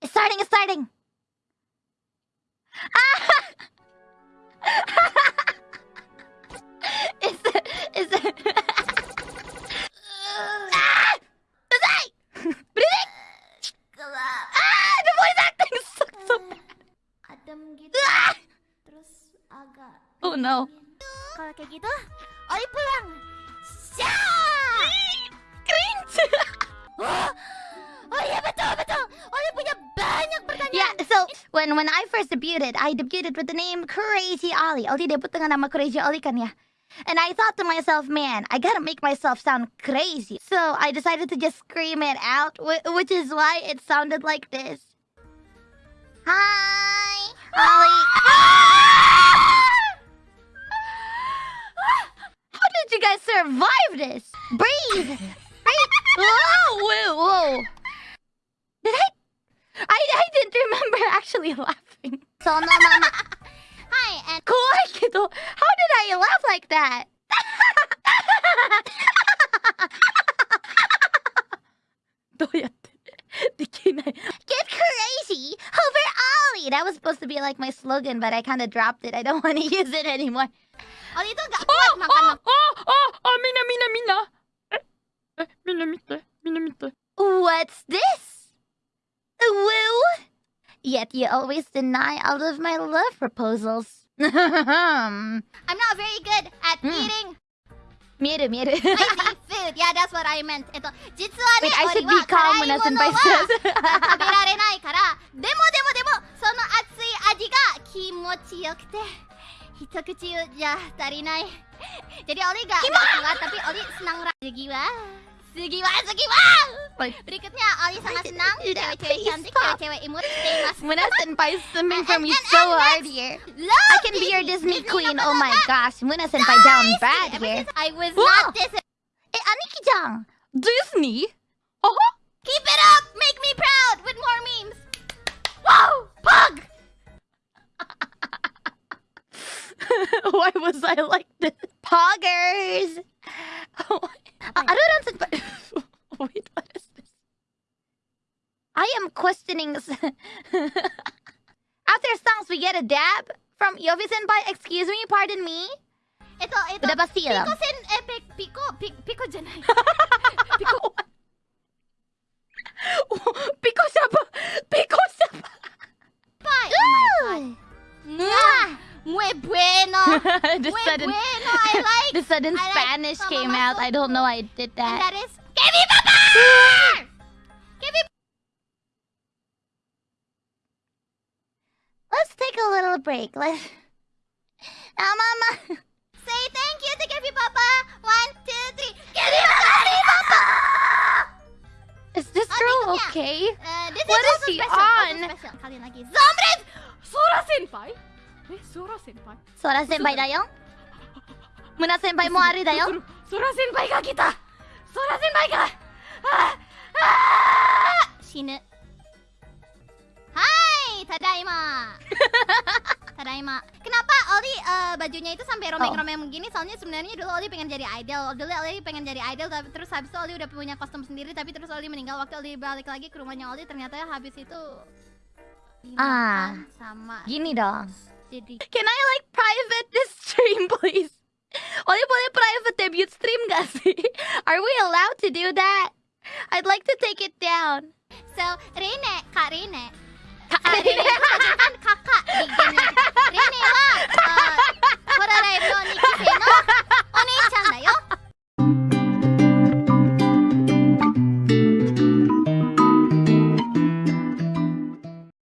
It's starting, it's starting. is it, is it? ah! Zay! Breathing! Ah! The voice acting sucks so bad. Ah! Oh no. kalau kayak gitu pulang when when I first debuted, I debuted with the name Crazy Ollie. Oh, Ollie debut dengan nama Crazy Ollie kan ya. And I thought to myself, man, I gotta make myself sound crazy. So I decided to just scream it out, which is why it sounded like this. Hi, Ollie. How did you guys survive this? Breathe. ど How did I laugh like that? どうやってできない Get crazy over Ollie! That was supposed to be like my slogan, but I kind of dropped it. I don't want to use it anymore. Oli tuh gak kuat makan あああみんなみんなみんなええみんな見てみんな見て What's this? Woo? Yet you always deny all of my love proposals. I'm not very good at Hmm. eating 見える見える food yeah that's what I meant えっと実はね Wait, be は辛いものは.食べられないからでもでもでもその熱い味が気持ちよくて一口じゃ足りない jadi Oli gak, gak tapi Oli senang ra- Segiwa Segiwa Segiwa Like, berikutnya Oli sangat didn't senang cewek-cewek cantik cewek-cewek imut Moona senpai for me And- and- so hard here. I can be your Disney queen. Oh my gosh, Moona senpai down bad here. I was Whoa. not this Eh, Aniki-chan, Disney? keep it up make me proud with more memes wow pug Why was I like this? Poggers! Oh, I don't senpai. Wait, what is this? I listenings. After songs, we get a dab from Iofi Senpai. Excuse me, pardon me. Ito, ito. Pinabasilam. Pico sen, eh, pico, pico, pico janay. pico. pico sapa. Pico sapa. Bye. Oh my god. Ah, muy bueno. the muy sudden, bueno. I like. The sudden I Spanish like, came out. I don't know. I did that. And that is. Que Papa. break. Let's. Ah, mama. Say thank you to Gabby Papa. One, two, three. Gabby Papa. Is this girl okay? Uh, this what is, is he on? Zombies. Sora senpai. え、ソラ先輩ソラ先輩だよ村先輩もあれだよソラ先輩が来たソラ先輩がああ死ぬはいただいま Tadaima Kenapa Oli eh, bajunya itu sampai romeng-romeng begini Soalnya sebenarnya dulu Oli pengen jadi idol Dulu Oli pengen jadi idol tapi Terus habis itu Oli udah punya kostum sendiri Tapi terus Oli meninggal Waktu Oli balik lagi ke rumahnya Oli Ternyata habis itu Ah. sama Gini dong. Jadi Can I like private this stream, please? Oli boleh private debut stream gak sih? Are we allowed to do that? I'd like to take it down. So Rene Kak